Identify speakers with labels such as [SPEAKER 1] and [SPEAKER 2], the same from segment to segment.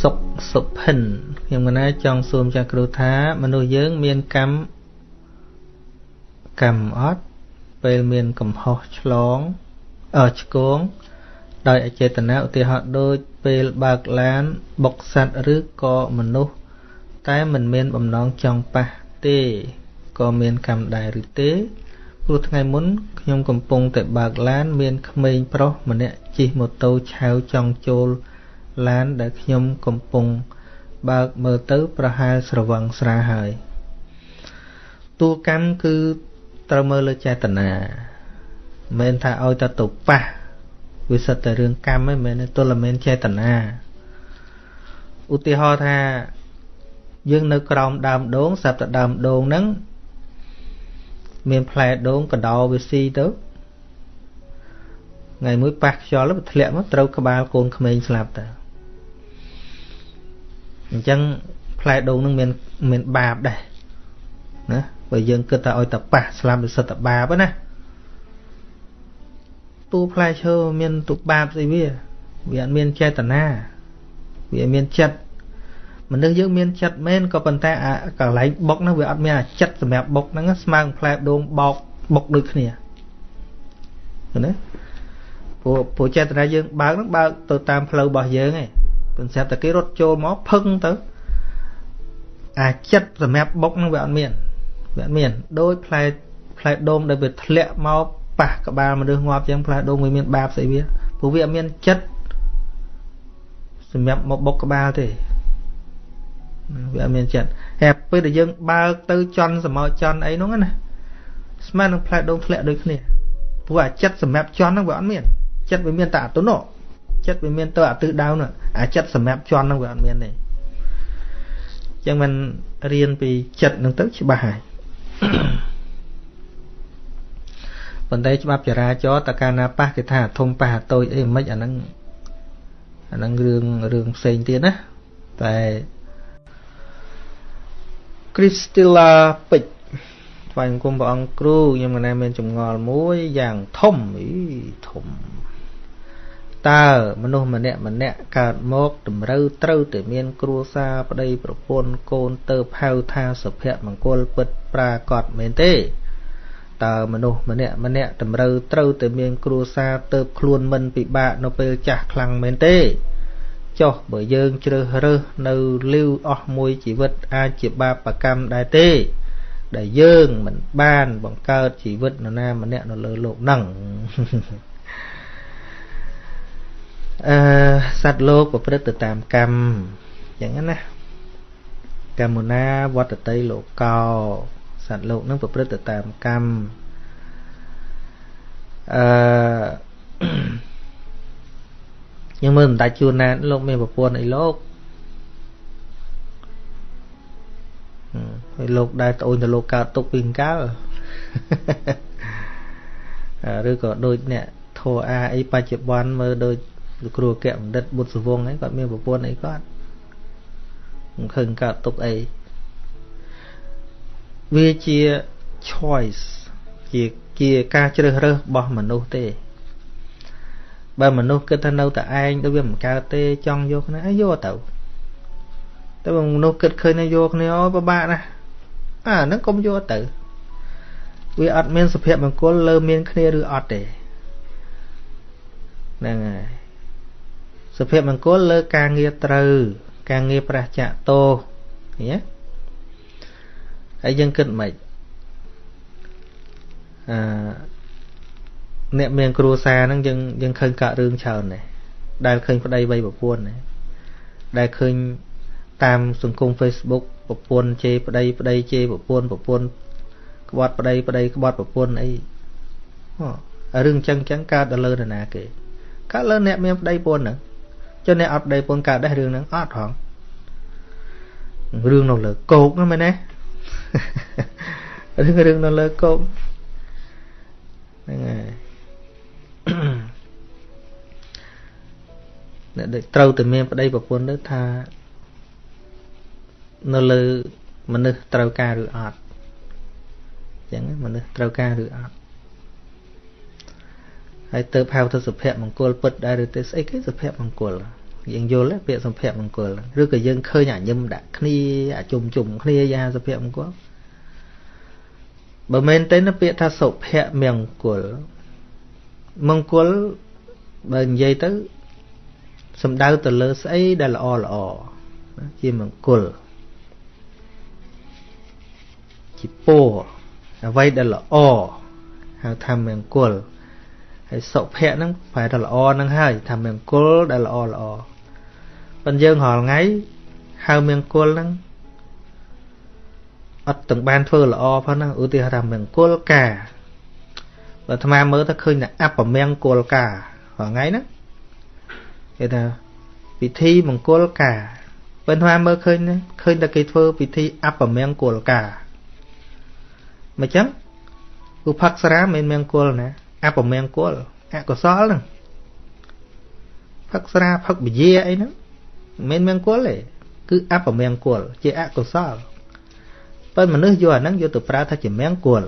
[SPEAKER 1] សុកសុភិនខ្ញុំកណាចង់សួរចាស់គ្រូថាមនុស្សយើងមានកម្មកម្មអត់ពេលមានកំហុសឆ្លងអឺឆ្គងដោយអចេតនាឧទាហរណ៍ដូចពេលបើកឡានបុកសัตว์ឬក៏មនុស្សតែមិនមានបំណងចង់ប៉ះទេក៏មានកម្មដែរឬទេព្រោះថ្ងៃមុនខ្ញុំកំពុងតែបើកឡាន មានក្មេងប្រុសម្នាក់ជិះម៉ូតូឆាវចង់ចូល ឡានដែលខ្ញុំកំពុងបើកមើលទៅប្រហែលស្រវឹងស្រាហើយតួកម្មគឺត្រូវមើលលើចេតនាមិនមែនថាឲ្យតែទៅប៉ះវាសិតតែរឿងកម្មឯងមិនមែនទល់តែមិនចេតនាឧទាហរណ៍ថាយើងនៅក្រោមដើមដូងស្រាប់តែដើមដូងហ្នឹងមានផ្លែដូងកដោវាស៊ីទៅថ្ងៃមួយប៉ះខ្យល់ទៅធ្លាក់មកត្រូវក្បាលកូនក្មេងស្លាប់ទៅ អញ្ចឹងផ្លែដូងនឹងមានមានបាបដែរណាបើយើងគិតថាឲ្យតែប៉ះស្លាប់វាសិតតែបាបណាទូផ្លែឈើមានទុបាបស្អីវាវាអត់មានចេតនាវាមានចិត្តមនុស្សយើងមានចិត្តមែនក៏ប៉ុន្តែអាកន្លែងបុកហ្នឹងវាអត់មានអាចិត្តសម្រាប់បុកហ្នឹងស្មើនឹងផ្លែដូងបោកបុកដូចគ្នាឃើញទេព្រោះព្រោះចេតនាយើងបើកហ្នឹងបើកទៅតាមផ្លូវរបស់យើងឯង ប៉ុន្តែតែគេរត់ចូលមកផឹងទៅអាចិត្តសម្រាប់បុកហ្នឹងវាអត់មានវាអត់មានដោយផ្លែផ្លែដូងដែលវាធ្លាក់មកប៉ះក្បាលមនុស្សងាប់ចឹងផ្លែដូងវាមានបាបស្អីវាព្រោះវាអត់មានចិត្តសម្រាប់មកបុកក្បាលទេវាអត់មានចិត្តហើយពេលដែលយើងបើកទៅចន់សមោចន់អីហ្នឹងណាស្មើនឹងផ្លែដូងធ្លាក់ដូចគ្នាព្រោះអាចិត្តសម្រាប់ចន់ហ្នឹងវាអត់មានចិត្តវាមានតែអតុណោ ចិត្តវាមានទៅអាទិសដៅនោះអាចិត្តសម្រាប់ជន់ហ្នឹងវាអត់មានទេអញ្ចឹងមិនរៀនពីចិត្តហ្នឹងទៅច្បាស់ហើយប៉ុន្តែច្បាប់ចរាចរណ៍តកាលណាប៉ះគេថាធំប៉ះតូចអីមិនអាហ្នឹងអាហ្នឹងរឿងរឿងផ្សេងទៀតណាតែ Crystilla ពេជ្រថ្វាយបង្គំព្រះអង្គគ្រូខ្ញុំកណែមានចម្ងល់មួយយ៉ាងធំអីធំ តើមនុស្សម្នាក់ម្នាក់កើតមកតម្រូវត្រូវតែមាន គ្រួសារប្តីប្រពន្ធកូនទៅហៅថាសុភមង្គលពិតប្រាកដមែនទេតើមនុស្សម្នាក់ម្នាក់តម្រូវត្រូវតែមាន គ្រួសារទៅខ្លួនមិនពិបាកនៅពេលចាស់ខ្លាំងមែនទេចុះបើយើងជ្រើសរើសនៅលីវអស់មួយជីវិតអាចជាបាបកម្មដែរទេ ដែលយើងមិនបានបង្កើតជីវិតនរណាម្នាក់នៅលើโลกហ្នឹង អឺសត្វលោកប្រព្រឹត្តទៅតាមកម្មយ៉ាងហ្នឹងណាកម្មណាវត្តតីលោកោសត្វលោកនឹងប្រព្រឹត្តទៅតាមកម្មអឺយើងមើលមិនដាច់ជួនណាលោកមានប្រពន្ធអីលោកហើយលោកដែលត្អូញទៅលោកកើតទុកពីកាលឬក៏ដូចអ្នកធោអាអីបច្ចុប្បន្នមើលដូច លោកគ្រូអគ្គបណ្ឌិតបុត្រសវងហ្នឹងគាត់មានប្រពន្ធអីគាត់មិនឃើញកើតទុកអីវាជា choice ជាជាការជ្រើសរើសរបស់មនុស្សទេបើមនុស្សគិតថានៅតែឯងទៅវាមិនកើតទេចង់យកគ្នាឲ្យយកទៅតែបើមនុស្សគិតឃើញថាយកគ្នាអូពិបាកណាស់អាហ្នឹងកុំយកទៅវាអត់មានសុភមង្គលលើមានគ្នាឬអត់ទេហ្នឹងហើយ សុភមង្គលលើការងារត្រូវ ការងារប្រះចាក់ទោសឃើញទេហើយយើងគិតមិនអឺអ្នកមានគ្រួសារហ្នឹងយើងយើងឃើញកាក់រឿងច្រើនដែរដែលឃើញប្តីបីប្រពន្ធដែរដែលឃើញតាមសង្គម Facebook ប្រពន្ធជេរប្តីប្តីជេរប្រពន្ធប្រពន្ធក្បត់ប្តីប្តីក្បត់ប្រពន្ធអីរឿងអញ្ចឹងអញ្ចឹងកើតដល់លើនរណាគេកើតលើអ្នកមានប្តីប្រពន្ធហ្នឹង ចុះអ្នកអត់ប្តីប្រពន្ធកើតដែររឿងហ្នឹងអត់ហងរឿងនៅលើគោកហ្នឹងមែនទេរឿងរឿងនៅលើគោកហ្នឹងហើយអ្នកដែលត្រូវតែមានប្តីប្រពន្ធទៅថានៅលើមនុស្សត្រូវការឬអត់អញ្ចឹងមនុស្សត្រូវការឬអត់ហើយទៅហៅទៅសុភមង្គលពិតដែរឬទេស្អីគេសុភមង្គល យើងយល់ពាក្យសុភមង្គលឬក៏យើងឃើញអាញឹមដាក់គ្នាអាជុំជុំគ្នាយ៉ាសុភមង្គលបើមែនទេពាក្យថាសុភមង្គលមង្គលបើនិយាយទៅសំដៅទៅលើស្អីដែលល្អល្អជាមង្គលជាពរអ្វីដែលល្អហៅថាមង្គលហើយសុភៈហ្នឹងប្រែថាល្អហ្នឹងហើយថាមង្គលដែលល្អល្អ ប៉ុន្តែយើងរាល់ថ្ងៃហៅមង្គលហ្នឹងអត់ទាំងបានធ្វើល្អផងហ្នឹងឧទាហរណ៍ថាមង្គលការបើអាត្មាមើលទៅឃើញតែអបមង្គលការរាល់ថ្ងៃហ្នឹងគេថាពិធីមង្គលការបើអាត្មាមើលឃើញឃើញតែគេធ្វើពិធីអបមង្គលការមិនចឹងឧបក្សរាមិនមង្គលណាអពមង្គលអកុសលហ្នឹងផឹកស្រាផឹកបជាអីហ្នឹង មិនមែនមង្គលទេគឺអពមង្គលជាអកុសលប៉ុន្តែមនុស្សយកអាហ្នឹងយកទៅប្រើថាជាមង្គល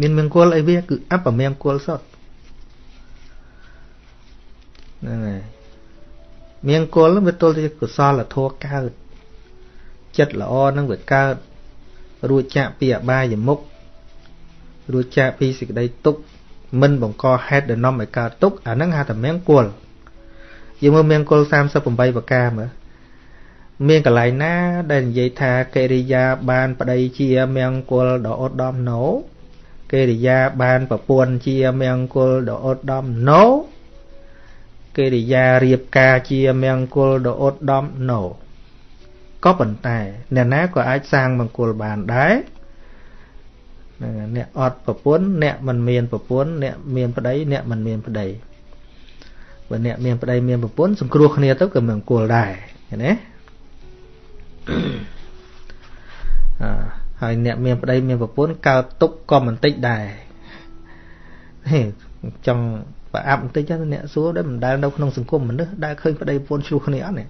[SPEAKER 1] មានមង្គលអីវាគឺអពមង្គលសុទ្ធហ្នឹងហើយមង្គលវាទល់ជាកុសលធម៌កើតចិត្តល្អនឹងវាកើតរួចចាក់ពីអបាយមុខរួចចាកពីសេចក្តីទុក្ខមិនបង្កហេតុដែលនាំឲ្យកើតទុក្ខអាហ្នឹងហៅថាមង្គល យើងមើលមង្គល38ប្រការមើលមានកន្លែងណា ដែលនិយាយថាកិរិយាបានប្តីជាមង្គលដ៏ឧត្តមណូកិរិយាបានប្រពន្ធជាមង្គលដ៏ឧត្តមណូកិរិយារៀបការជាមង្គលដ៏ឧត្តមណូក៏ប៉ុន្តែអ្នកណាក៏អាចសាងមង្គលបានដែរហ្នឹងអ្នកអត់ប្រពន្ធអ្នកមិនមានប្រពន្ធអ្នកមានប្តីអ្នកមិនមានប្តី បើអ្នកមានប្តីមានប្រពន្ធសង្គ្រោះគ្នាទៅក៏មិនគល់ដែរឃើញទេអឺហើយអ្នកមានប្តីមានប្រពន្ធកើតទុកក៏មិនតិចដែរហេចង់ប្រអាប់បន្តិចទៅអ្នកសួរដែរមិនដែលនៅក្នុងសង្គមមនុស្សដែលឃើញប្តីប្រពន្ធឆ្លោះគ្នាអត់នេះ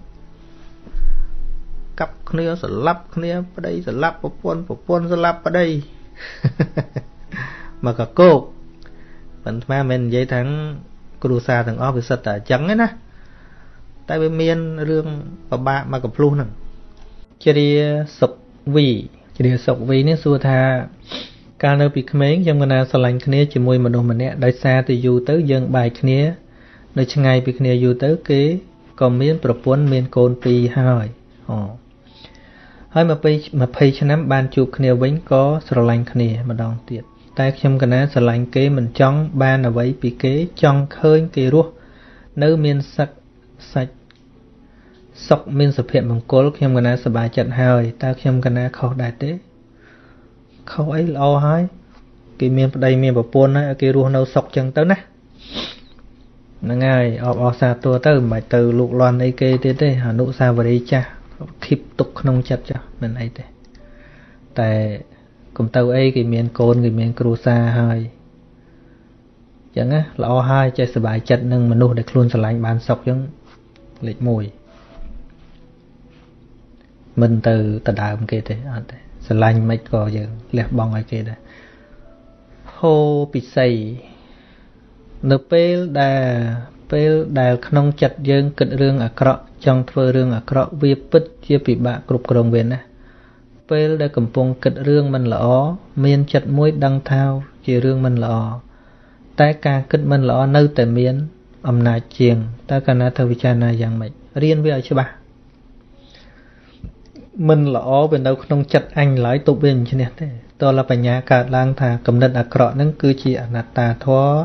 [SPEAKER 1] កាប់គ្នាស្លាប់គ្នាប្តីស្លាប់ប្រពន្ធប្រពន្ធស្លាប់ប្តីមកកកោកប៉ុន្តែមិននិយាយថា គ្រួសារទាំងអស់វាសិតតែអញ្ចឹងណាតែវាមានរឿងពិបាកមកកំភ្លុះហ្នឹងជ្រាសុកវីជ្រាសុកវីនេះសួរថាកាលនៅពីក្មេងខ្ញុំកណាស្រឡាញ់គ្នាជាមួយមនុស្សម្នាក់ដោយសារតែយូរទៅយើងបែកគ្នា នៅឆ្ងាយពីគ្នាយូរទៅ គេក៏មានប្រពន្ធមានកូនពីរហើយអូហើយ20ឆ្នាំបានជួបគ្នាវិញក៏ស្រឡាញ់គ្នាម្ដងទៀត តែខ្ញុំកណាស្រឡាញ់គេមិនចង់បានអ្វីពីគេចង់ឃើញគេរស់នៅមានសឹកសាច់សុខមានសុភមង្គលខ្ញុំកណាសប្បាយចិត្តហើយតើខ្ញុំកណាខុសដែរទេខុសអីល្អហើយគេមានប្តីមានប្រពន្ធហើយឲ្យគេរស់នៅសុខចឹងទៅណាហ្នឹងហើយអបអរសាទរទៅមិនបាច់ទៅលូកលាន់អីគេទៀតទេអនុសាវរីយ៍ចាស់គិបទុកក្នុងចិត្តចុះមិនអីទេតែ កុំទៅអីគេមានកូនគេមានគ្រួសារហើយចឹងណាល្អហើយចេះសុបាយចិត្តនឹងមនុស្សដែលខ្លួនស្រឡាញ់បានសុខចឹងលេខ1មិនទៅដដើមគេទេអត់ទេស្រឡាញ់មិនក៏យើងលះបង់ឲ្យគេដែរហូពិសីនៅពេលដែលពេលដែលក្នុងចិត្តយើងគិតរឿងអាក្រក់ចង់ធ្វើរឿងអាក្រក់វាពិតជាពិបាកគ្រប់គ្រងវាណា ពេលដែលកំពុងគិតរឿងមិនល្អ មានចិត្តមួយដឹងថាជារឿងមិនល្អតែការគិតមិនល្អនៅតែមាន អំណាចជាងតើកាលណាធ្វើវិចារណាយ៉ាងម៉េចរៀនវាឲ្យច្បាស់មិនល្អវានៅក្នុងចិត្តអញឡើយទប់វាមិនឈ្នះទេតើលបញ្ញាកើតឡើងថាគំនិតអាក្រក់ហ្នឹងគឺជាអនត្តាធម៌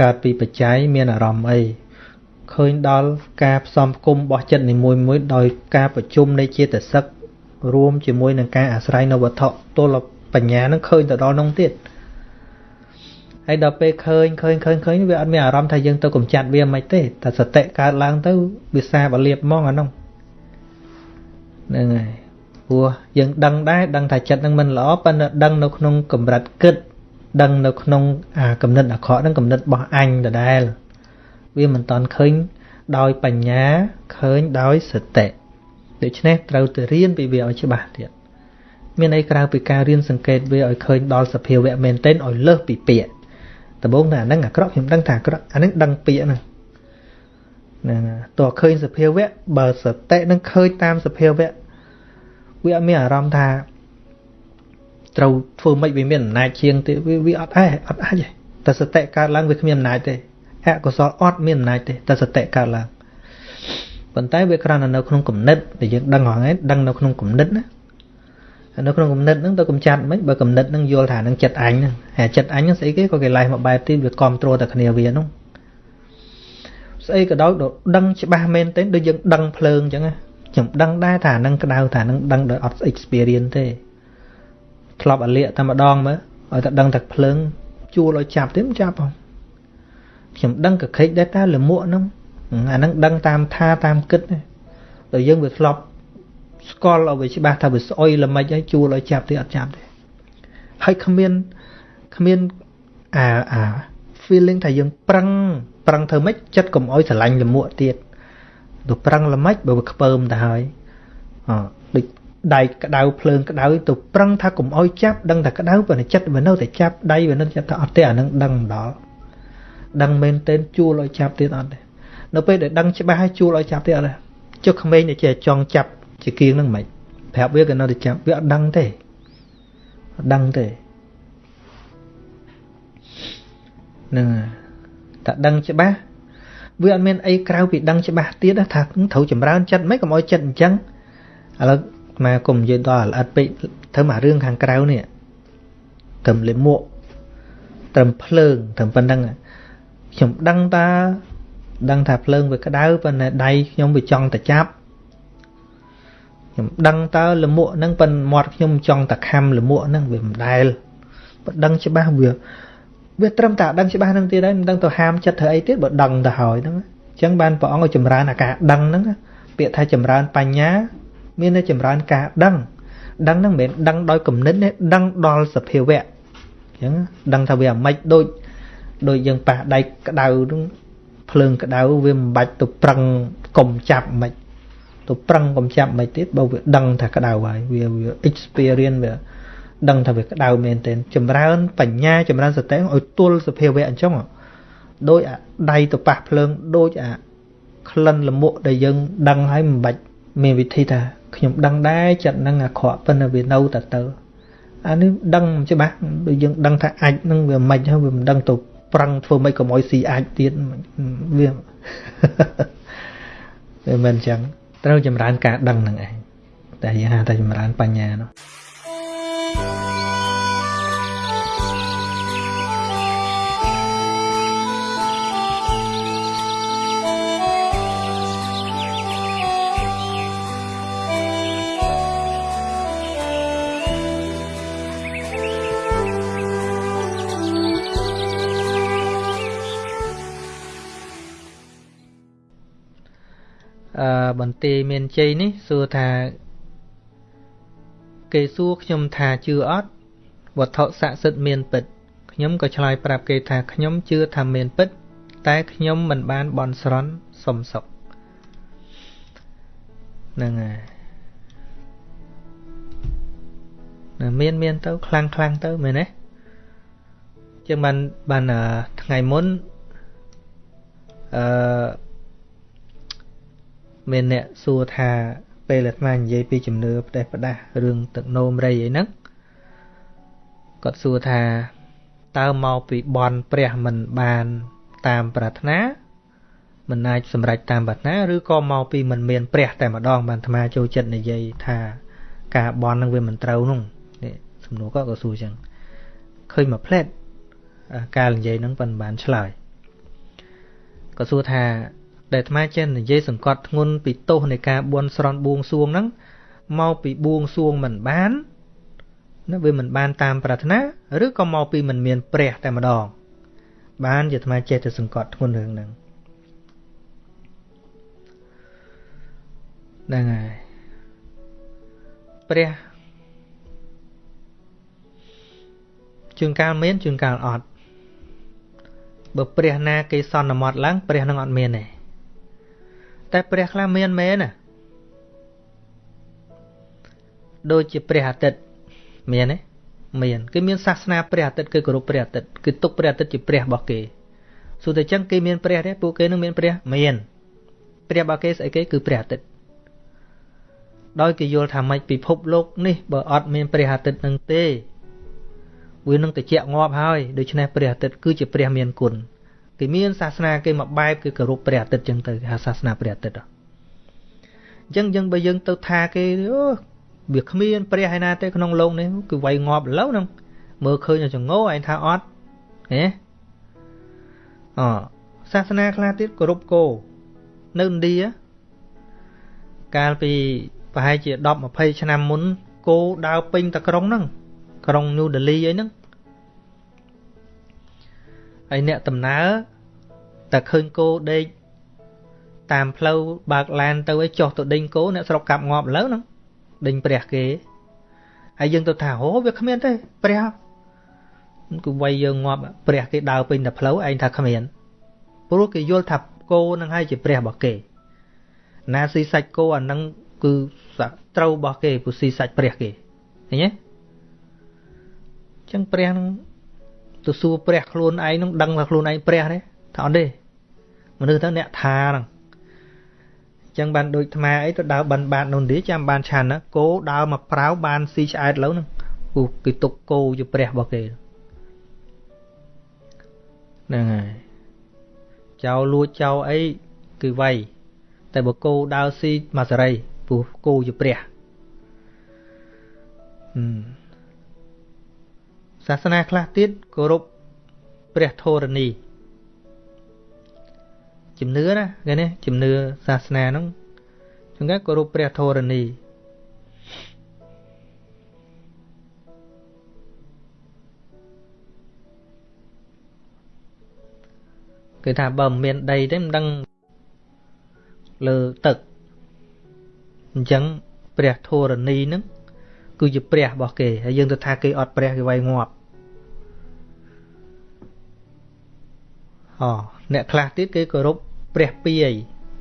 [SPEAKER 1] កើតពីបច្ច័យមានអារម្មណ៍អីឃើញដល់ការផ្សំផ្គុំរបស់ចិត្តនីមួយមួយដោយការប្រជុំនៃចេតសិក រួមជាមួយនឹងការអាស្រ័យនៅវត្ថុទល់បញ្ញានឹងឃើញទៅដល់នោះទៀតហើយដល់ពេលឃើញឃើញឃើញឃើញវាអត់មានអារម្មណ៍ថាយើងទៅកំចាត់វាមិនទេតែសតិកើតឡើងទៅវាសាបលៀបហ្មងអានោះហ្នឹងហើយព្រោះយើងដឹងដែរដឹងថាចិត្តនឹងមិនល្អប៉ុន្តែដឹងនៅក្នុងកម្រិតគិតដឹងនៅក្នុងអាកំណត់អាក្រក់ហ្នឹងកំណត់របស់អញដដែលវាមិនតាន់ឃើញដោយបញ្ញាឃើញដោយសតិ ដូច្នេះត្រូវទៅរៀនពីវាឲ្យច្បាស់ទៀតមានអីក្រៅពីការរៀនសង្កេតវាឲ្យឃើញដល់សភាវៈមែនទែនឲ្យលើសពីពាក្យដំបូងតែអាហ្នឹងអាក្រក់ខ្ញុំដឹងថាអាក្រក់អាហ្នឹងដឹងពាក្យហ្នឹងហ្នឹងតើឃើញសភាវៈបើសតិនឹងឃើញតាមសភាវៈវាអត់មានអារម្មណ៍ថាត្រូវធ្វើម៉េចវាមានអំណាចជាងទេវាអត់អាចអត់អាចទេតែសតិកើតឡើងវាគ្មានអំណាចទេអកុសលអត់មានអំណាចទេតែសតិកើតឡើង ប៉ុន្តែវាគ្រាន់តែនៅក្នុងគំនិតដែលយើងដឹងហ្នឹងឯងដឹងនៅក្នុងគំនិតណានៅក្នុងគំនិតហ្នឹងទៅកំចាត់មិនបើគំនិតហ្នឹងយល់ថានឹងចិត្តអញហ្នឹងហើយចិត្តអញហ្នឹងស្អីគេក៏គេឡែកមកបែបទៀតវាគ្រប់គ្រងតែគ្នាវាហ្នឹងស្អីក៏ដោយដឹងច្បាស់មែនទេដូចយើងដឹងភ្លើងអញ្ចឹងណាខ្ញុំដឹងដែរថានឹងក្តៅថានឹងដឹងដោយអត់ experience ទេធ្លាប់អាលៀកតែម្ដងមើលឲ្យតែដឹងតែភ្លើងជួលឲ្យចាប់ទេមិនចាប់ហ៎ខ្ញុំដឹងកខិចដែរតើលមួកហ្នឹង អាហ្នឹងដឹងតាមថាតាមគិតដល់យើងវាធ្លាប់ស្គាល់ឲ្យវាច្បាស់ថាវាស្អុយល្មិចហើយជួលឲ្យចាប់ទេអត់ចាប់ទេហើយគ្មានគ្មានអាអា feeling ថាយើងប្រឹងប្រឹងធ្វើម៉េចចិត្តកុំអោយស្រឡាញ់លមួកទៀតទៅប្រឹងល្មិចបើវាខ្ពើមទៅហើយអដូចដៃក្តៅភ្លើងក្តៅទៅប្រឹងថាកុំអោយចាប់ដឹងតែក្តៅប៉ុន្តែចិត្តវានៅតែចាប់ដៃវានៅតែអត់ទេអានឹងដឹងមិនដល់ដឹងមែនទែនជួលឲ្យចាប់ទៀតអត់ទេ នៅពេលដែលដឹងច្បាស់ហើយជួលឲ្យចាប់ទៀតអត់ទេចុះក្មេងដែលជាចង់ចាប់ជាគៀងនឹងមិនប្រាប់វាក៏នៅតែចាប់វាអត់ដឹងទេអត់ដឹងទេនឹងតែដឹងច្បាស់វាអត់មានអីក្រៅពីដឹងច្បាស់ទៀតថាត្រូវចម្រើនចិត្តមិនកុំឲ្យចិត្តអញ្ចឹងឥឡូវមកកុំនិយាយដល់ល្អិតពេកធ្វើមករឿងខាងក្រៅនេះត្រឹមលេមួកត្រឹមភ្លើងត្រឹមប៉ុណ្្នឹងខ្ញុំដឹងតា ដឹងថាភ្លើងវាក្តៅប៉ុន្តែដៃខ្ញុំវាចង់តែចាប់ខ្ញុំដឹងតើលមួកហ្នឹងប៉ុន្តែមាត់ខ្ញុំចង់តែខំលមួកហ្នឹងវាមិនដែលបើដឹងច្បាស់វាវាត្រឹមតែដឹងច្បាស់ហ្នឹងទៀតហើយមិនដឹងទៅហាមចិត្តធ្វើអីទៀតបើដឹងទៅហើយហ្នឹងអញ្ចឹងបានព្រះអង្គឲ្យចម្រើនអាការដឹងហ្នឹងពាក្យថាចម្រើនបញ្ញា មានតែចម្រើនការដឹងដឹងហ្នឹងមិនមែនដឹងដោយគំនិតទេដឹងដល់សភាវៈអញ្ចឹងដឹងថាវាអាម៉េចដូចដូចយើងប៉ះដៃក្តៅហ្នឹង ភ្លើងក្តៅវាមិនបាច់ទៅប្រឹងកុំចាប់មិនទៅប្រឹងកុំចាប់មិនទៀតបើវាដឹងថាក្តៅហើយវាវា experience វាដឹងថាវាក្តៅមែនទែនចម្រើនបញ្ញាចម្រើនសតិឲ្យទល់សភាវៈអញ្ចឹងដូចអាដៃទៅប៉ះភ្លើងដូចអាក្លិនលមុខដែលយើងដឹងហើយមិនបាច់មានវិធីថាខ្ញុំដឹងដែរចិត្តនឹងអាក្រក់ប៉ុន្តែវានៅតែទៅអានេះដឹងច្បាស់ដូចយើងដឹងថាអាចនឹងវាមិនហើយវាមិនដឹងទៅ ប្រឹងធ្វើម៉េចកុំឲ្យស៊ីអាចទៀតវាវាមិនអញ្ចឹងត្រូវចម្រើនការដឹងនឹងឯងតែយើងហៅថាចម្រើនបញ្ញានោះ បន្ទាយមានជ័យនេះសួរថា គេសួរខ្ញុំថាជឿអត់វត្ថុស័ក្តិសិទ្ធិមានពិតខ្ញុំក៏ឆ្លើយប្រាប់គេថាខ្ញុំជឿថាមានពិត តែខ្ញុំមិនបានបន់ស្រន់សុំសុខហ្នឹងហើយមានមានទៅខ្លាំងខ្លាំងទៅមែនទេចឹងបានបានថ្ងៃមុនអឺ មានអ្នកសួរថាពេលអាត្មានិយាយពីជំនឿផ្ដេសផ្ដាស់រឿងទឹកនោមរៃអីហ្នឹងគាត់សួរថាតើមកពីបនព្រះមិនបានតាមប្រាថ្នាមិនអាចសម្រេចតាមប្រាថ្នាឬក៏មកពីមិនមានព្រះតែម្ដងបានអាត្មាចូលចិត្តនិយាយថាការបននឹងវាមិនត្រូវនោះនេះសំណួរគាត់ក៏សួរចឹងឃើញមកផ្លែតការនិយាយហ្នឹងប៉ុន្មានឆ្លើយក៏សួរថា ដែលអាត្មាចេះនិយាយសង្កត់ធ្ងន់ពីទោសនៃការបួនស្រន់បួងសួងហ្នឹងមកពីបួងសួងមិនបានណាវាមិនបានតាមប្រាថ្នាឬក៏មកពីមិនមានព្រះតែម្ដង បានជាអាត្មាចេះតែសង្កត់ធ្ងន់រឿងហ្នឹងហ្នឹងហើយព្រះជួនកាលមានជួនកាលអត់បើព្រះណាគេសន្មត់ឡើងព្រះនឹងអត់មានទេ តែព្រះខ្លះមានមែនណាដូចជាព្រះអាទិត្យមានទេមានគេមានសាសនាព្រះអាទិត្យគឺគោរពព្រះអាទិត្យគឺទុកព្រះអាទិត្យជាព្រះរបស់គេសួរតែចឹងគេមានព្រះទេពួកគេនឹងមានព្រះមានព្រះរបស់គេស្អីគេគឺព្រះអាទិត្យដោយគេយល់ថាម៉េចពិភពលោកនេះបើអត់មានព្រះអាទិត្យនឹងទេវានឹងតិចងាប់ហើយដូច្នេះព្រះអាទិត្យគឺជាព្រះមានគុណ គេមានសាសនាគេមួយបែបគឺគោរពព្រះអាទិត្យចឹងទៅគេហៅសាសនាព្រះអាទិត្យអញ្ចឹងយើងបើយើងទៅថាគេអូវាគ្មានព្រះឯណាទេក្នុងលោកនេះគឺវាយងាប់ឥឡូវហ្នឹងមើលឃើញចង្អោឯងថាអត់ហ៎អសាសនាខ្លះទៀតគោរពគោនៅឥណ្ឌាកាលពីប្រហែលជា10 20ឆ្នាំមុនគោដើរពេញតែក្រុងហ្នឹងក្រុងញូដេលីអីហ្នឹង ហើយអ្នកដំណើរតែឃើញគោដេកតាមផ្លូវបើកឡានទៅឲ្យចុះទៅដេញគោអ្នកស្រុកកាប់ងាប់ឥឡូវហ្នឹងដេញព្រះគេហើយយើងទៅថាអូវាគ្មានទេព្រះគឺវាយយើងងាប់ព្រះគេដើរពេញតែផ្លូវឯងថាគ្មានព្រោះគេយល់ថាគោនឹងហើយជាព្រះរបស់គេ ណាស៊ីសាច់គោអានឹងគឺត្រូវរបស់គេពុស៊ីសាច់ព្រះគេឃើញទេចឹងព្រះនឹង ទៅសួរព្រះខ្លួនឯងនឹងដឹងថាខ្លួនឯងព្រះទេថាអត់ទេមនុស្សទៅអ្នកថាហ្នឹងចឹងបានដូចថ្មអីទៅដើរបិណ្ឌបាតនោះទេចាំបានឆានណាគោដើរមកប្រៅបានស៊ីឆ្អែតលើហ្នឹងគូគេទុកគោជាព្រះរបស់គេហ្នឹងហើយចៅលួចចៅអីគឺវៃតែបើគោដើរស៊ីមកសេរីព្រោះគោជាព្រះហឹម សាសនាខ្លះទៀតគោរពព្រះធរណីជំនឿណាគេនេះជំនឿសាសនាហ្នឹងចឹងគេគោរពព្រះធរណីគេថាបើមិនមានដីទេមិនដឹងលើទឹកអញ្ចឹងព្រះធរណីហ្នឹង គឺជាព្រះរបស់គេហើយយើងទៅថាគេអត់ព្រះគេវាយងាប់អូអ្នកខ្លះទៀតគេគោរពព្រះពាយ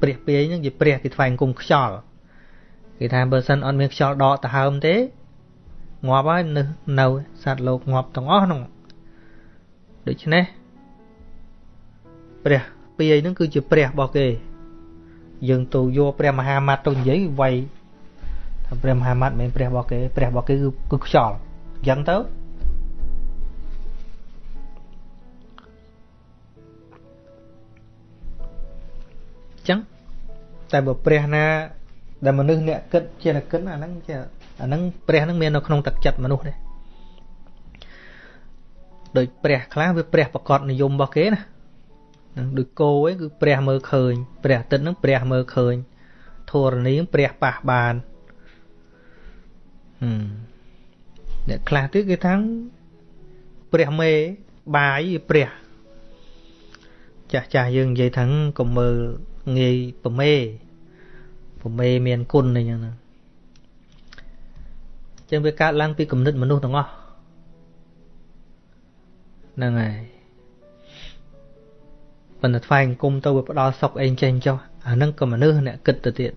[SPEAKER 1] ព្រះពាយហ្នឹងជាព្រះគេថ្វាយអង្គមខ្យល់គេថាបើសិនអត់មានខ្យល់ដកទៅហើមទេងាប់ហើយនៅនៅសត្វលោកងាប់ទាំងអស់ហ្នឹងដូច្នេះព្រះពាយហ្នឹងគឺជាព្រះរបស់គេ យើងទៅយកព្រះមហាម៉ាត់ទៅនិយាយវាយថា ព្រះមហាម៉ាត់មិនមែនព្រះរបស់គេព្រះរបស់គេគឺគឺខ្យល់អញ្ចឹងទៅចឹងតែបើព្រះណាដែលមនុស្សអ្នកគិតជាគិតអាហ្នឹងជាអាហ្នឹងព្រះហ្នឹងមាននៅក្នុងទឹកចិត្តមនុស្សទេដូចព្រះខ្លះវាព្រះប្រកបនិយមរបស់គេណានឹងដូចគោឯងគឺព្រះមើលឃើញព្រះអាទិត្យហ្នឹងព្រះមើលឃើញធរណីព្រះប៉ះបានហឹម អ្នកខ្លះទៀតគេថាព្រះមេបាយព្រះចាស់ចាស់យើងនិយាយថាកុំមើលងាយប្រមេប្រមេមានគុណអីចឹងណាចឹងវាកើតឡើងពីគំនិតមនុស្សទាំងអស់ហ្នឹងហើយប៉ុន្តែថ្វាយអង្គមទៅវាផ្ដល់សុខអីចេញចុះអាហ្នឹងក៏មនុស្សអ្នកគិតទៅទៀត